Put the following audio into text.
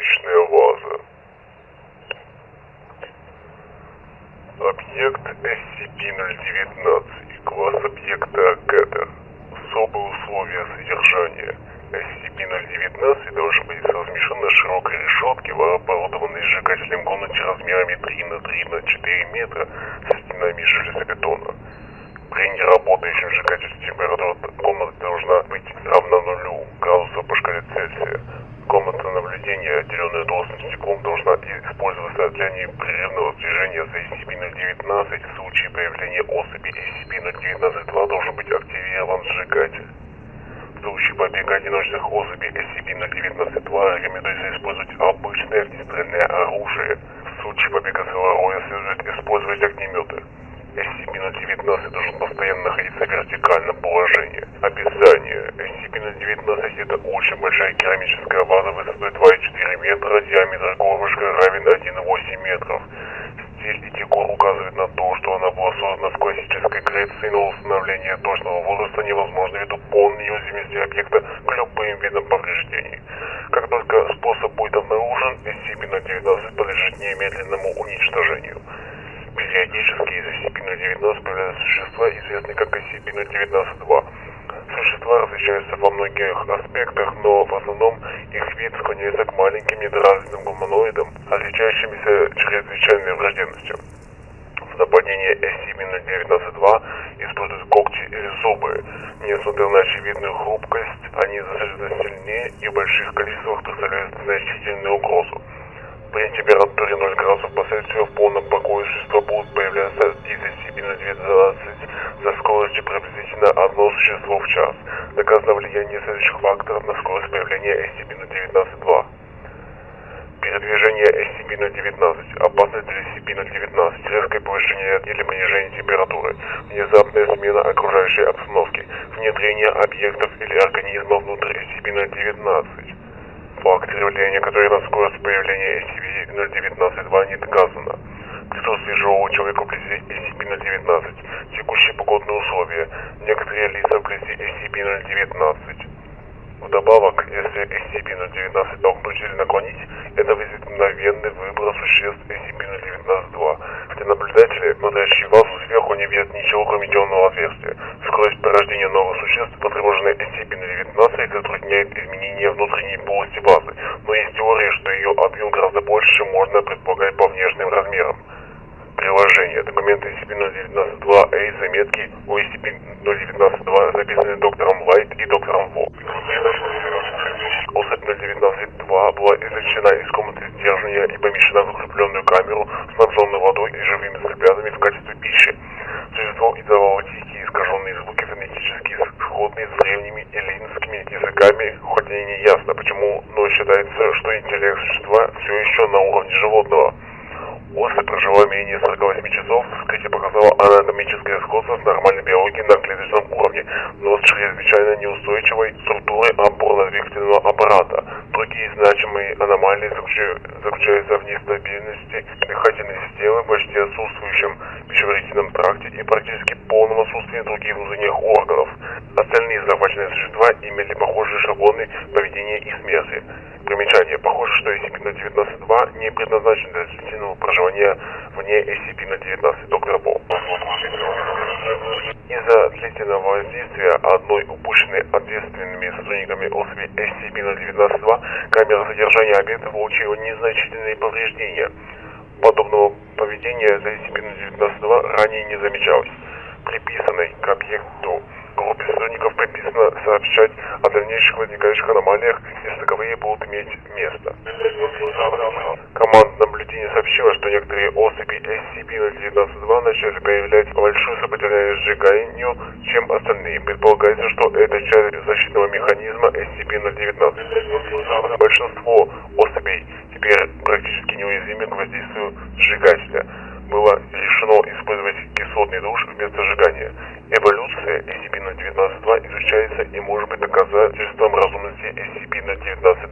Игрушечная ваза. Объект SCP-019. Класс объекта Кэта. Особые условия содержания. SCP-019 должен быть размещен на широкой решетке в оборудованной сжигателем комнате размерами 3 на 3 на 4 метра со стенами железобетона. При неработающем сжигательстве непрерывного движения за SCP-019. В случае появления особи SCP-019-2 должен быть активирован сжигатель. В случае побега одиночных особей SCP-019-2 рекомендуется использовать обычное огнестрельное оружие. В случае побега целого следует использовать огнеметы. SCP-019 это очень большая керамическая ваза высотой 2,4 метра, диаметр горлышка равен 1,8 метров. Стиль и декор указывают на то, что она была создана в классической Греции, но установление точного возраста невозможно ввиду полной неуязвимости объекта к любым видам повреждений. Как только способ будет обнаружен, SCP-019 подлежит немедленному уничтожению. Периодически из SCP-019 появляются существа, известные как SCP-019-2. Существа различаются во многих аспектах, но в основном их вид склоняется к маленьким недоразвитым гуманоидам, отличающимся чрезвычайной враждебностью. В нападении SCP-019-2 используют когти или зубы. Несмотря на очевидную хрупкость, они достаточно сильнее и в больших количествах представляют значительную угрозу. При температуре 0 градусов по Цельсию в полном покое существа будут появляться из SCP-019 за скоростью приблизительно одно существо в час. Доказано влияние следующих факторов на скорость появления SCP-019-2. Передвижение SCP-019, опасность для SCP-019, резкое повышение или понижение температуры, внезапная смена окружающей обстановки, внедрение объектов или организма внутрь SCP-019. Факторы влияния, которые на скорость появления SCP-019-2 не доказано. Присутствие живого человека вблизи SCP-019, текущие погодные условия, некоторые лица вблизи SCP-019. Вдобавок, если SCP-019 толкнуть или новых существ, потребованная SCP-019, затрудняет изменение внутренней полости вазы, но есть теория, что ее объем гораздо больше, чем можно предполагать по внешним размерам. Приложение. Документы SCP-019-2A, заметки о SCP-019-2 записаны доктором Лайт и доктором Во. Особь 019-2 была извлечена из комнаты сдерживания и помещена в укрепленную камеру, снабженную водой и живыми цыплятами в качестве пищи. Что интеллект существа все еще на уровне животного. Особь прожила менее 48 часов, вскрытие показало анатомическое сходство с нормальной биологией на клеточном уровне, но с чрезвычайно неустойчивой структурой опорно-двигательного аппарата. Другие значимые аномалии заключаются в нестабильности дыхательной системы, почти отсутствующем пищеварительном тракте и практически полном отсутствии других внутренних органов. Остальные захваченные существа имели похожие шаблоны поведения и смерти. Примечание. Похоже, что SCP-019-2 не предназначен для длительного проживания вне SCP-019. Доктор Бо. Из-за длительного воздействия одной упущенной ответственными сотрудниками особи SCP-019-2 камера содержания объекта получила незначительные повреждения. Подобного поведения за SCP-019-2 ранее не замечалось. Приписанной к объекту сообщать о дальнейших возникающих аномалиях, если таковые будут иметь место. Команда наблюдения сообщила, что некоторые особи SCP-019-2 начали проявлять большую сопротивляемость сжиганию, чем остальные. Предполагается, что это часть защитного механизма SCP-019. Большинство особей теперь практически неуязвимы к воздействию сжигателя. Было решено использовать кислотный душ вместо ведомства изучается и может быть доказательством разумности SCP-019